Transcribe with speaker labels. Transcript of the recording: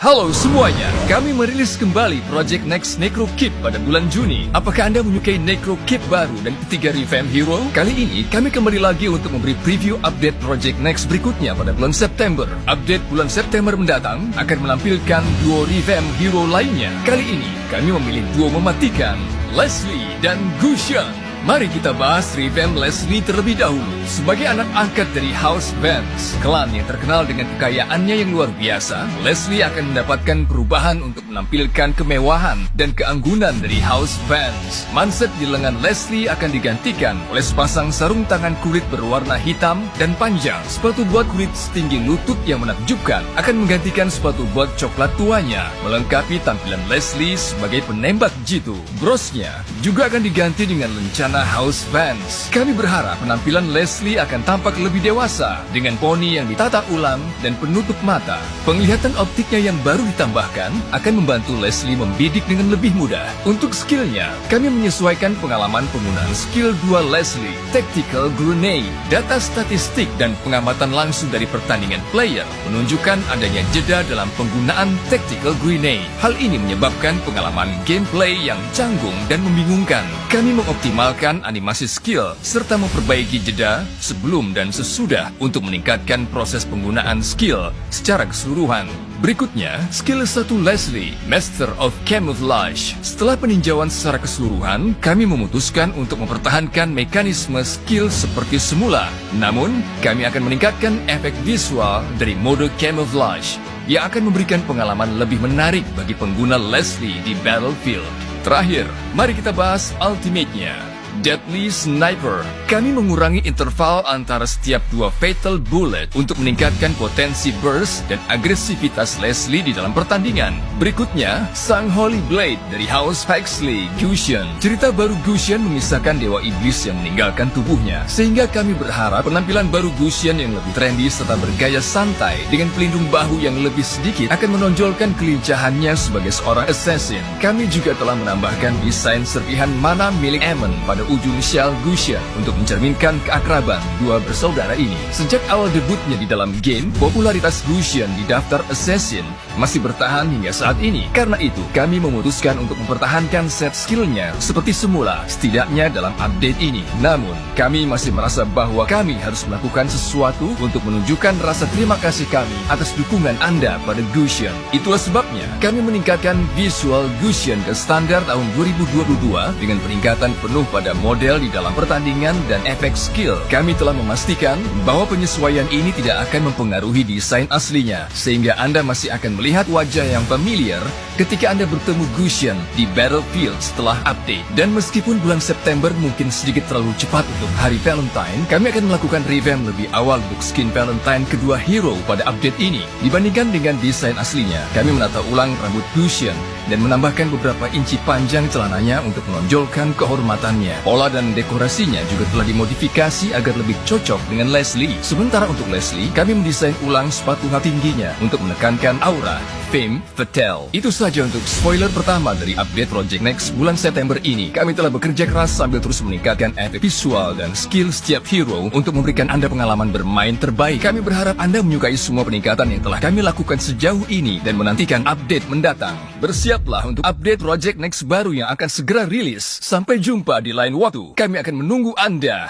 Speaker 1: Halo semuanya, kami merilis kembali Project Next Necro Kit pada bulan Juni. Apakah Anda menyukai Necro Kit baru dan ketiga revamp hero? Kali ini kami kembali lagi untuk memberi preview update Project Next berikutnya pada bulan September. Update bulan September mendatang akan menampilkan duo revamp hero lainnya. Kali ini kami memilih duo mematikan, Leslie dan Gushan. Mari kita bahas revamp Leslie terlebih dahulu. Sebagai anak angkat dari House Vance, klan yang terkenal dengan kekayaannya yang luar biasa, Leslie akan mendapatkan perubahan untuk menampilkan kemewahan dan keanggunan dari House Vance. Manset di lengan Leslie akan digantikan oleh sepasang sarung tangan kulit berwarna hitam dan panjang. Sepatu buat kulit setinggi lutut yang menakjubkan akan menggantikan sepatu buat coklat tuanya, melengkapi tampilan Leslie sebagai penembak jitu. Brosnya juga akan diganti dengan lencana Istana House Fans. Kami berharap penampilan Leslie akan tampak lebih dewasa dengan poni yang ditata ulang dan penutup mata. Penglihatan optiknya yang baru ditambahkan akan membantu Leslie membidik dengan lebih mudah. Untuk skillnya, kami menyesuaikan pengalaman penggunaan skill 2 Leslie, Tactical Grenade. Data statistik dan pengamatan langsung dari pertandingan player menunjukkan adanya jeda dalam penggunaan Tactical Grenade. Hal ini menyebabkan pengalaman gameplay yang canggung dan membingungkan. Kami mengoptimalkan animasi skill serta memperbaiki jeda sebelum dan sesudah untuk meningkatkan proses penggunaan skill secara keseluruhan. Berikutnya, skill 1 Leslie, Master of Camouflage. Setelah peninjauan secara keseluruhan, kami memutuskan untuk mempertahankan mekanisme skill seperti semula. Namun, kami akan meningkatkan efek visual dari mode Camouflage yang akan memberikan pengalaman lebih menarik bagi pengguna Leslie di Battlefield. Terakhir, mari kita bahas ultimate-nya. Deadly Sniper. Kami mengurangi interval antara setiap dua fatal bullet untuk meningkatkan potensi burst dan agresivitas Leslie di dalam pertandingan. Berikutnya, Sang Holy Blade dari House Huxley, Gusion. Cerita baru Gusion memisahkan dewa iblis yang meninggalkan tubuhnya, sehingga kami berharap penampilan baru Gusion yang lebih trendy serta bergaya santai dengan pelindung bahu yang lebih sedikit akan menonjolkan kelincahannya sebagai seorang assassin. Kami juga telah menambahkan desain serpihan mana milik Aemon pada ujung Shell Gusion untuk mencerminkan keakraban dua bersaudara ini. Sejak awal debutnya di dalam game, popularitas Gusion di daftar Assassin masih bertahan hingga saat ini. Karena itu, kami memutuskan untuk mempertahankan set skillnya seperti semula, setidaknya dalam update ini. Namun, kami masih merasa bahwa kami harus melakukan sesuatu untuk menunjukkan rasa terima kasih kami atas dukungan Anda pada Gusion. Itulah sebabnya kami meningkatkan visual Gusion ke standar tahun 2022 dengan peningkatan penuh pada model di dalam pertandingan dan efek skill. Kami telah memastikan bahwa penyesuaian ini tidak akan mempengaruhi desain aslinya, sehingga Anda masih akan melihat wajah yang familiar ketika Anda bertemu Gusion di Battlefield setelah update. Dan meskipun bulan September mungkin sedikit terlalu cepat untuk hari Valentine, kami akan melakukan revamp lebih awal untuk skin Valentine kedua hero pada update ini. Dibandingkan dengan desain aslinya, kami menata ulang rambut Gusion dan menambahkan beberapa inci panjang celananya untuk menonjolkan kehormatannya. Pola dan dekorasinya juga telah dimodifikasi agar lebih cocok dengan Leslie. Sementara untuk Leslie, kami mendesain ulang sepatu hati tingginya untuk menekankan aura Fame Fatal. Itu saja untuk spoiler pertama dari update Project Next bulan September ini. Kami telah bekerja keras sambil terus meningkatkan efek visual dan skill setiap hero untuk memberikan Anda pengalaman bermain terbaik. Kami berharap Anda menyukai semua peningkatan yang telah kami lakukan sejauh ini dan menantikan update mendatang. Bersiaplah untuk update Project Next baru yang akan segera rilis. Sampai jumpa di lain waktu. Kami akan menunggu Anda